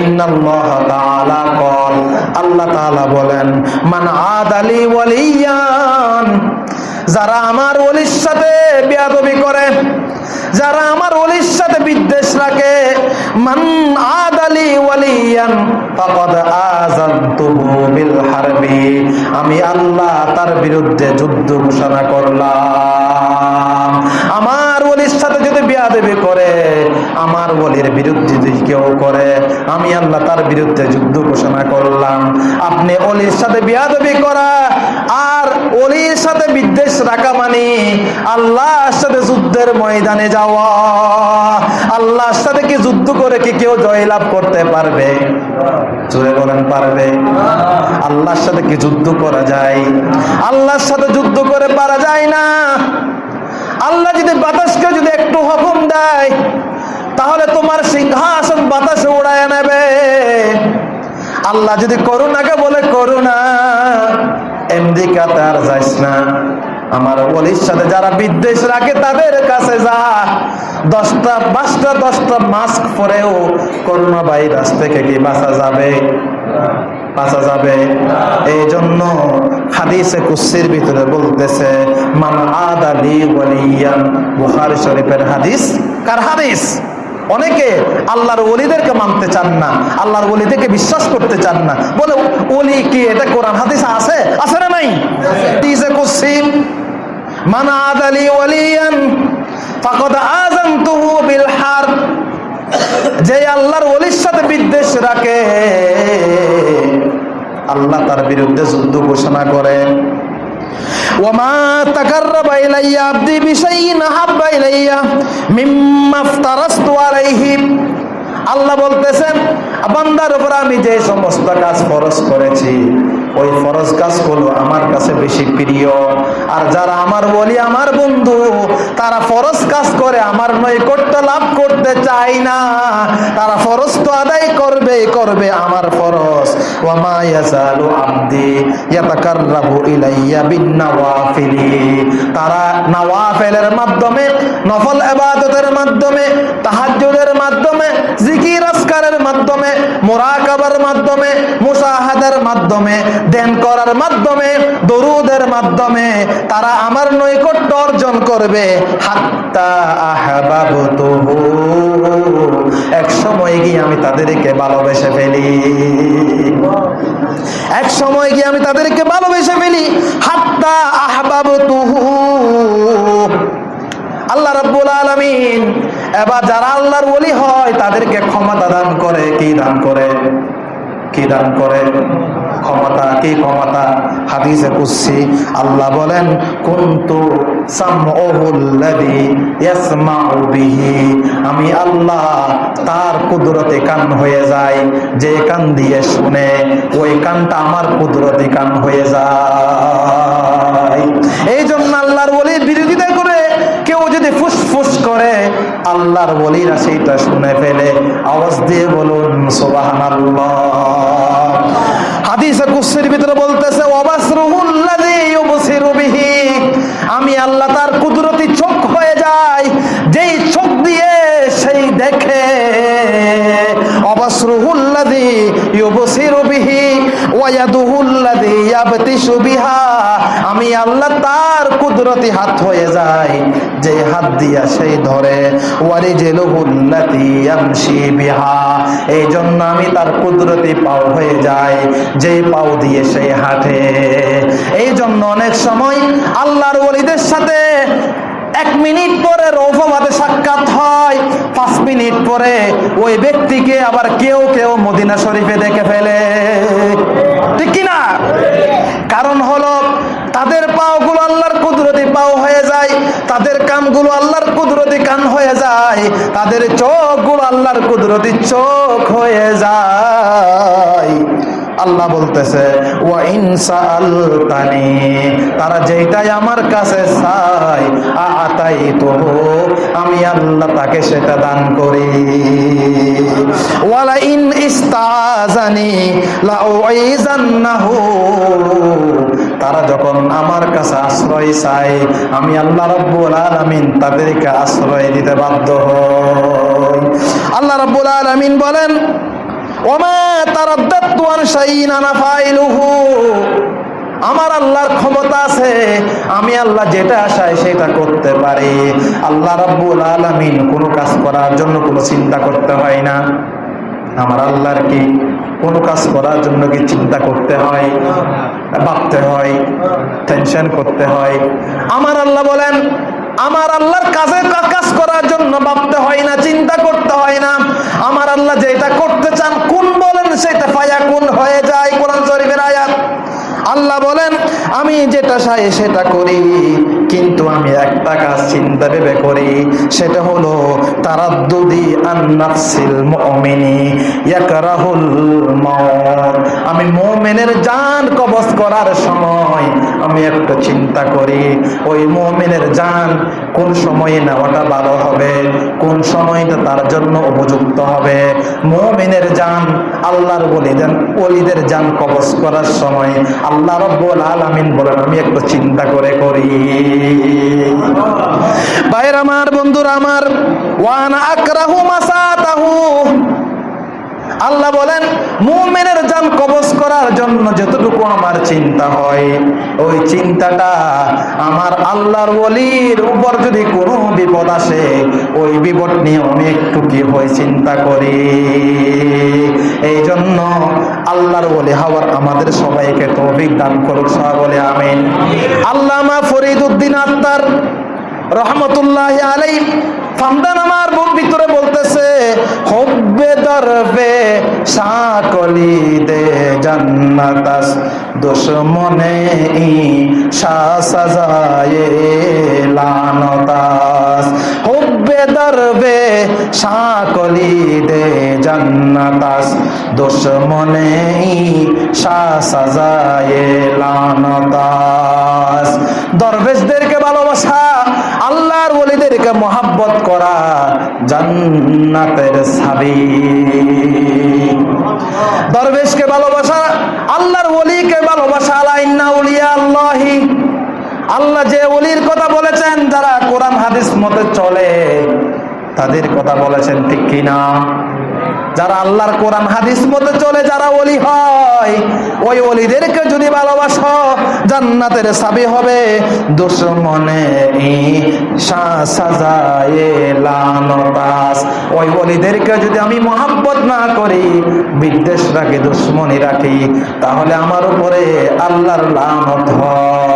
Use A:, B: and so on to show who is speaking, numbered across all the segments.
A: আল্লাহ আমি আল্লাহ তার বিরুদ্ধে যুদ্ধ ঘোষণা করলাম। আমার ওলির সাথে যদি বিয়াদবি করে আমার ওলির বিরুদ্ধে যদি কেউ করে, আমি আল্লাহ তার বিরুদ্ধে যুদ্ধ ঘোষণা করলাম। আপনি অলির সাথে বিয়াদবি করা আর অলির সাথে বিদ্বেষ রাখা মানে আল্লাহর সাথে যুদ্ধের ময়দানে যাওয়া। আল্লাহর সাথে কি যুদ্ধ করে কি কেউ জয়লাভ করতে পারবে? জোরে বলেন, পারবে। আল্লাহর সাথে কি যুদ্ধ করা যায়? আল্লাহর সাথে যুদ্ধ করে পারা যায় না। আল্লাহ যদি বাতাসকে যদি একটু হুকুম দেয় তাহলে তোমার সিংহাসন বাতাসে উড়ায় নেবে। আল্লাহ যদি করুণাকে বলে, করুণা এমদিকা তার যাইস না। আমার অলির সাথে যারা বিদ্বেষ রাখে, তাদের কাছে যা। দশটা, পাঁচটা, দশটা মাস্ক পরেও করোনা ভাইরাস থেকে কি বাঁচা যাবে? বাঁচা যাবে। এই জন্য হাদিসে কুসির ভিতরে বলতেছে, মান আদালি বলিয়ান বুখারী শরীফের হাদিস। কার হাদিস? অনেকে আল্লাহর ওলিদেরকে মানতে চান না, আল্লাহর ওলিদেরকে বিশ্বাস করতে চান না। বলে, ওলি কি এটা কোরআন, হাদিস আছে? আছে না নাই? যে আল্লাহর ওলির সাথে বিদ্বেষ রাখে, আল্লাহ তার বিরুদ্ধে যুদ্ধ ঘোষণা করে। তাকাররাবা ইলাইয়া আবদি বিশাইইন হাব্বা ইলাইয়া মিম্মা আফতারাস্তু আলাইহি আল্লাহ বলতেছেন বান্দার উপর আমি যে সমস্ত কাজ খরচ করেছি ওই ফরজ কাজগুলো আমার কাছে বেশি প্রিয়। আর যারা আমার বলি, আমার বন্ধু, তারা ফরজ কাজ করে, আমার নৈকট্য লাভ করতে চায় না। তারা ফরজ তো আদায় করবে করবে আমার ফরজ। মাধ্যমে, নফল মাধ্যমে মাধ্যমে মাধ্যমে মাধ্যমে মাধ্যমে দেন করার মাধ্যমে, দরুদের মাধ্যমে তারা আমার নৈকট্য অর্জন করবে। হাত্তা এক সময় গিয়ে আমি তাদেরকে ভালোবেসে ফেলি। এক সময় গিয়ে আমি তাদেরকে ভালোবেসে ফেলি। হাত্তা আহবাবতুহু। আল্লাহ রাব্বুল আলামিন, এবার যারা আল্লাহর ওলি হয়, তাদেরকে ক্ষমতা দান করে। কি দান করে? কি দান করে? ক্ষমতা, কি ক্ষমতা? হাদিসে কুসি আল্লাহ বলেন, কুনতু আমি আল্লাহ তার কুদরতে কান হয়ে যায় যে কান দিয়ে শুনে, ওই কানটা আমার কুদরতে কান হয়ে যায়। এই জন্য আল্লাহর ওলির বিরোধিতা করে, কেউ যদি ফুসফুস করে, আল্লাহর বলিরা সেইটা শুনে ফেলে। আওয়াজ দিয়ে বলুন, সুবহানাল্লাহ। হাদিসে কুসির ভিতরে বলতেছে আমি আল্লাহ তার কুদরতি চোখ হয়ে যায় যেই চোখ দিয়ে সেই দেখে। অবাসরুহুল্লাযী ইউবসিরু বিহি ওয়ায়াদুহুল্লাযী ইয়াবতিশু বিহা। আমি আল্লাহ তার কুদরতি হাত হয়ে যায় যে হাত দিয়া সেই ধরে, ওয়ারিজেলুহুল্লাতি ইয়ামশি বিহা। এই জন্য আমি তার কুদরতি পাও হয়ে যায় যে পাও দিয়ে সেই হাঁটে। এই জন্য অনেক সময় আল্লাহর ওলিদের সাথে এক মিনিট পরে রৌফবাদে সাক্ষাৎ হয়, পাঁচ মিনিট পরে ওই ব্যক্তিকে আবার কেউ কেউ মদিনা শরীফে দেখে ফেলে। ঠিক কিনা? কারণ হলো তাদের পাওগুলো আল্লাহর কুদরতি পাও হয়ে যায় কানগুলো আল্লাহর কুদরতি কান হয়ে যায়, তাদের চোখগুলো আল্লাহর কুদরতি চোখ হয়ে যায়। আল্লাহ বলতেছে ওয়া ইনসাআলতানি তারা যেটাই আমার কাছে আতাই আমি আল্লাহ তাকে সেটা দান করি। ওয়ালা ইন ইস্তাজানি লা উইজান্নাহু তারা যখন আমার কাছে আশ্রয় চায়, আমি আল্লাহ রাব্বুল আলামিন তাদেরকে আশ্রয় দিতে বাধ্য হই। আল্লাহ রাব্বুল আলামিন বলেন, ওমা তারাদ্দাতু আন শাইইন আনা ফাইলুহু। আমার আল্লাহর ক্ষমতা আছে, আমি আল্লাহ যেটা আশায় সেটা করতে পারি। আল্লাহ রাব্বুল আলামিন কোনো কাজ করার জন্য কোনো চিন্তা করতে হয় না। আমার আল্লাহর কি কোনো কাজ করার জন্য কি চিন্তা করতে হয়, ভাবতে হয় টেনশন করতে হয়? আমার আল্লাহ বলেন, আমার আল্লাহর কাজে কাজ করার জন্য ভাবতে হয় না, চিন্তা করতে হয় না। আমার আল্লাহ যেটা করতে চান, কোন বলেন সেটা ফায়া কোন হয়ে যায় কোরআন শরীফের আয়াত আল্লাহ বলেন চাই সেটা করি, কিন্তু আমি একটা কাজ চিন্তা ভেবে করি, সেটা হলো তারাদ্দুদি আন্নাফসিল মুমিনি, ইয়াকরাহুল মাউত। আমি মুমিনের জান কবজ করার সময় আমি একটা চিন্তা করি, ওই মুমিনের জান কোন সময়ে নেওয়াটা ভালো হবে? সময়টা তার জন্য উপযুক্ত হবে। মোমেনের যান আল্লাহর বলিদান অলিদের যান কবচ করার সময় আল্লাহ রব্বুল আলামিন বলেন, আমি একটু চিন্তা করে করি। ভাইয়ের আমার, বন্ধুর আমার, ওয়ান আকরাহু মাসাতাহু। আল্লাহ বলেন, মুমিনের জান কবজ করার জন্য যতটুকু আমার চিন্তা হয়, ওই চিন্তাটা আমার আল্লাহর ওলির উপর যদি কোনো বিপদ আসে, ওই বিপদ নিয়ে আমি একটু কি হয় চিন্তা করি? এই জন্য আল্লাহর ওলি হওয়ার আমাদের সবাইকে তৌফিক দান করুক সবাই বলে আমিন। আল্লামা ফরিদ উদ্দিন আত্মার রহমতুল্লাহ আলাই ফামদান আমার ভিতরে বলতেছে, হব্বে দরবে সাকলি দে জান্নাতাস, দুশ্মনে ই সাজায়ে লানতাস। হব্বে দরবে সাকলি দে জান্নাতাস, দুশ্মনে ই সাজায়ে লানতাস। দরবেশদেরকে ভালোবাসা, আল্লাহর ওলিদেরকে মহাব্বত করা জান্নাতের সাবি দরবেশকে ভালোবাসা, আল্লাহর ওলিকে ভালোবাসা আলাইন্না উলিয়া আল্লাহি আল্লাহ যে ওলির কথা বলেছেন, যারা কোরআন হাদিস মতে চলে, তাদের কথা বলেছেন ঠিক কিনা? যারা আল্লাহর কোরআন হাদিস মতে চলে, যারা ওলি হয় ওই ওলিদেরকে যদি ভালোবাসো, জান্নাতের সাবি হবে। দুশ্মনে ওই ওলিদেরকে যদি আমি মহাব্বত না করি বিদ্বেষ রাখি দুশ্মনী রাখি তাহলে আমার উপরে আল্লাহর লানত হয়।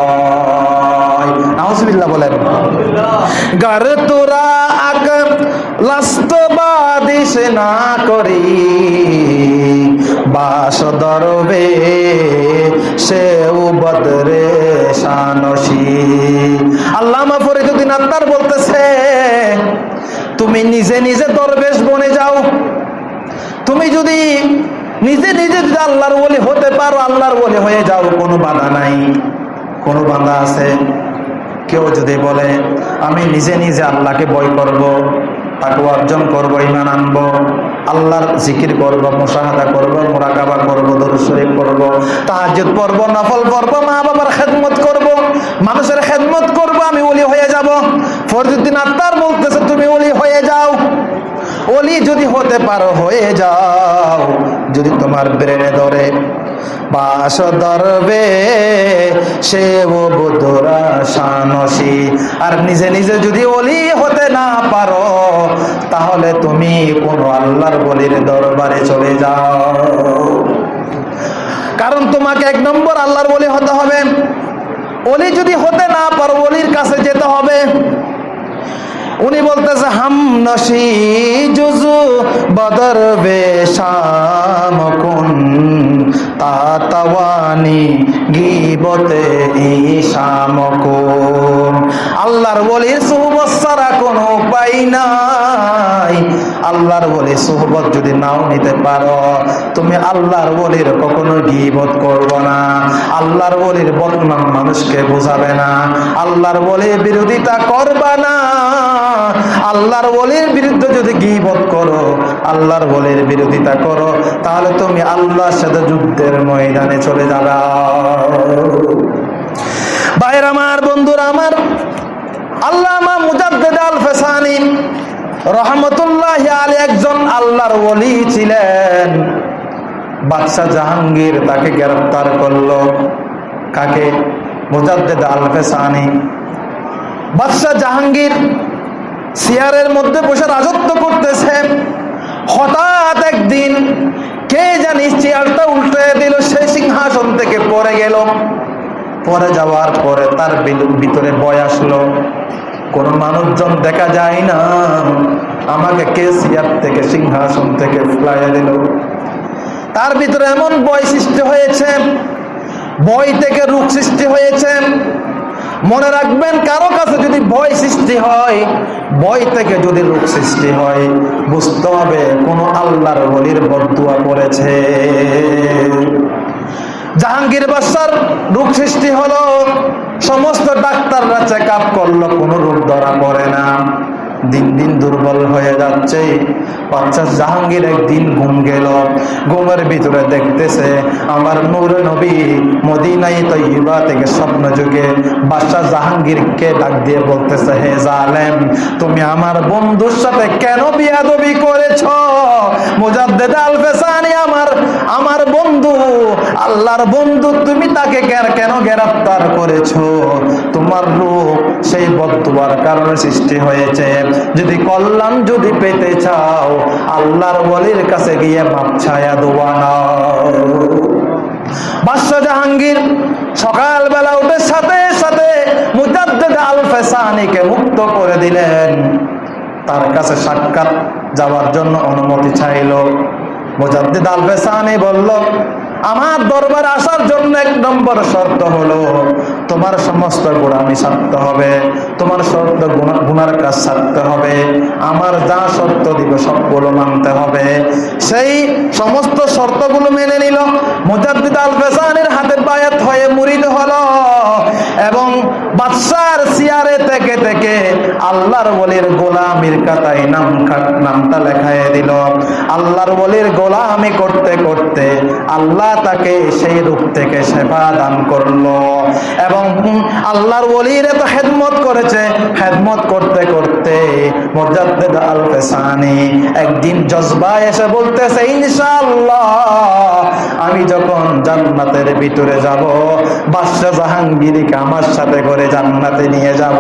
A: বলেন। গার তোরা আক লাস্ত না করি। বাস দরবে সে বদরে শানসি আল্লামা ফরিদুদ্দিন আত্মার বলতেছে, তুমি নিজে নিজে দরবেশ বনে যাও। তুমি যদি নিজে নিজে যদি আল্লাহর বলি হতে পারো, আল্লাহর বলি হয়ে যাও, কোনো বাধা নাই। কোনো বাধা আছে? কেউ যদি বলে, আমি নিজে নিজে আল্লাহকে বই করব। তাকে অর্জন করব ইমান আনব, আল্লাহর জিকির করব মুসাহাদা করব, মোরাকাবা করব, দরুদ শরীফ করব তাহাজ্জুদ পড়ব, নফল পড়ব মা বাবার খেদমত করব, মানুষের খেদমত করব, আমি ওলি হয়ে যাব। ফরজুদ্দিন আত্মার বলতেছে, তুমি ওলি হয়ে যাও। ওলি যদি হতে পারো, হয়ে যাও। যদি তোমার ব্রেনে ধরে বাস ধরবে সে ও বুধরা শানসি। আর নিজে নিজে যদি ওলি হতে না পারো তাহলে তুমি কোন আল্লাহর বলির দরবারে চলে যাও। কারণ তোমাকে এক নম্বর আল্লাহর বলি হতে হবে। ওলি যদি হতে না পারো ওলির কাছে যেতে হবে। উনি বলতেছে, হাম নসি জুজু বদর বেশাম কুন তাতাওয়ানি গিবতে ঈশাম কুন। আল্লাহর বলি সুহবত ছাড়া কোনো উপায় নাই। আল্লাহর বলি সুহবত যদি নাও নিতে পারো, তুমি আল্লাহর বলির কখনো গিবত করব না। আল্লাহর বলির বদনাম মানুষকে বোঝাবে না। আল্লাহর বলির বিরোধিতা করবা না। আল্লাহর বলির বিরুদ্ধে যদি গিবত করো, আল্লাহর বলির বিরোধিতা করো, তাহলে তুমি আল্লাহর সাথে যুদ্ধের ময়দানে চলে যাবে। ভাইয়ের আমার, বন্ধুরা আমার, আল্লামা মুজাদ্দেদ আল ফেসানি রহমতুল্লাহ আলী একজন আল্লাহর ওলি ছিলেন। বাদশাহ জাহাঙ্গীর তাকে গ্রেফতার করল। কাকে? মুজাদ্দেদ আলফেসানি। বাদশাহ জাহাঙ্গীর চেয়ারের মধ্যে বসে রাজত্ব করতেছে। হঠাৎ একদিন কে জানি চেয়ারটা উল্টে দিল, সে সিংহাসন থেকে পরে গেল। পরে যাওয়ার পরে তার বিল- ভিতরে বয় আসলো। কোন মানুষজন দেখা যায় না। আমাকে কে চেয়ার থেকে, সিংহাসন থেকে ফেলাইয়া দিল? তার ভিতরে এমন বয় সৃষ্টি হয়েছে, বই থেকে রূপ সৃষ্টি হয়েছে। মনে রাখবেন, কারও কাছে যদি ভয় সৃষ্টি হয়, বই থেকে যদি রোগ সৃষ্টি হয়, বুঝতে হবে কোন আল্লাহর বলির বদুয়া করেছে জাহাঙ্গীর বাসার রোগ সৃষ্টি হলো। সমস্ত ডাক্তাররা চেক আপ করল, কোনো রোগ ধরা পড়ে না। দিন দিন দুর্বল হয়ে যাচ্ছে। বাচ্চা জাহাঙ্গীর একদিন ঘুম গেল। ঘুমের ভিতরে দেখতেছে, আমার নূর নবী মদিনাই তৈবা থেকে স্বপ্ন যুগে বাদশাহ জাহাঙ্গীরকে ডাক দিয়ে বলতেছে, হে জালেম, তুমি আমার বন্ধুর সাথে কেন বিয়াদবি করেছ? মুজাদ্দেদ আল ফেসানি আমার আমার বন্ধু আল্লাহর বন্ধু তুমি তাকে কেন গ্রেফতার করেছ? তোমার রূপ সেই বদুয়ার কারণে সৃষ্টি হয়েছে। যদি কল্যাণ যদি পেতে চাও, আল্লাহর বলির কাছে গিয়ে মাপ ছায়া দোয়া নাও। বাদশাহ জাহাঙ্গীর সকালবেলা উঠে সাথে সাথে মুজাদ্দেদ আল ফেসানিকে মুক্ত করে দিলেন। তার কাছে সাক্ষাৎ যাওয়ার জন্য অনুমতি চাইল। মুজাদ্দিদ আল ফেসানি বলল আমার দরবার আসার জন্য এক নম্বর শর্ত হলো, তোমার সমস্ত গোড়ামি ছাড়তে হবে, তোমার শর্ত গুণার কাজ ছাড়তে হবে, আমার যা শর্ত দিব সবগুলো মানতে হবে। সেই সমস্ত শর্তগুলো মেনে নিল। মুজাদ্দিদ আল ফেসানের হাতে বায়াত হয়ে মুরিদ হলো। বাদশার সিয়ারে থেকে থেকে আল্লাহর বলির গোলামির কাতায় নাম নামটা লেখায় দিল। আল্লাহর বলির গোলামি করতে করতে আল্লাহ তাকে সেই রূপ থেকে সেবা দান করল। এবং আল্লাহর বলির এত হেদমত করেছে। হেদমত করতে করতে মুজাদ্দিদ একদিন জজবা এসে বলতেছে, ইনশাআল্লাহ, আমি যখন জান্নাতের ভিতরে যাব, বাদশাহ জাহাঙ্গীরকে আমার সাথে করে জান্নাতে নিয়ে যাব।